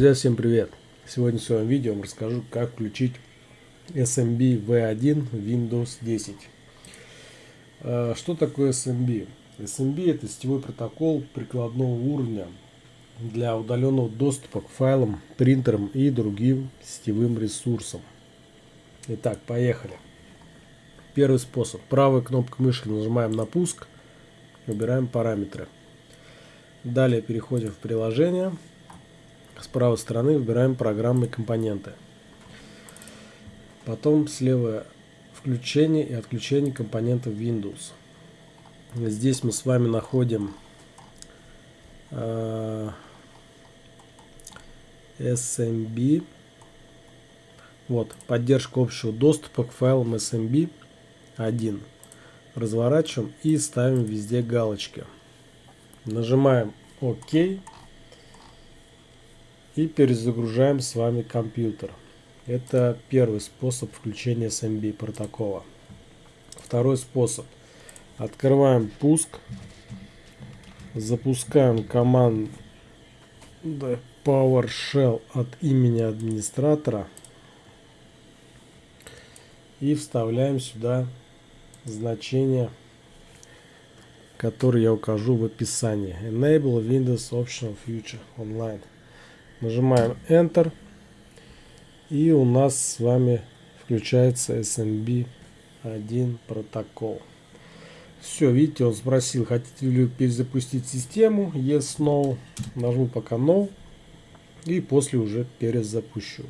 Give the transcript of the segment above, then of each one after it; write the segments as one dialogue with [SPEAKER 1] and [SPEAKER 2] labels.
[SPEAKER 1] Друзья, всем привет! Сегодня в своем видео вам расскажу, как включить SMB V1 Windows 10. А, что такое SMB? SMB это сетевой протокол прикладного уровня для удаленного доступа к файлам, принтерам и другим сетевым ресурсам. Итак, поехали. Первый способ. Правой кнопкой мыши нажимаем на пуск, выбираем параметры. Далее переходим в приложение с правой стороны выбираем программы и компоненты. Потом слева включение и отключение компонентов Windows. Здесь мы с вами находим э, SMB. Вот, поддержка общего доступа к файлам SMB 1. Разворачиваем и ставим везде галочки. Нажимаем ОК и перезагружаем с вами компьютер. Это первый способ включения SMB протокола. Второй способ. Открываем пуск. Запускаем команду PowerShell от имени администратора. И вставляем сюда значение, которое я укажу в описании. Enable Windows Optional Future Online. Нажимаем Enter. И у нас с вами включается SMB 1 протокол. Все, видите, он спросил, хотите ли перезапустить систему. Yes, no. Нажму пока no. И после уже перезапущу.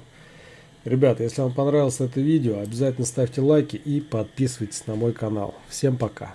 [SPEAKER 1] Ребята, если вам понравилось это видео, обязательно ставьте лайки и подписывайтесь на мой канал. Всем пока.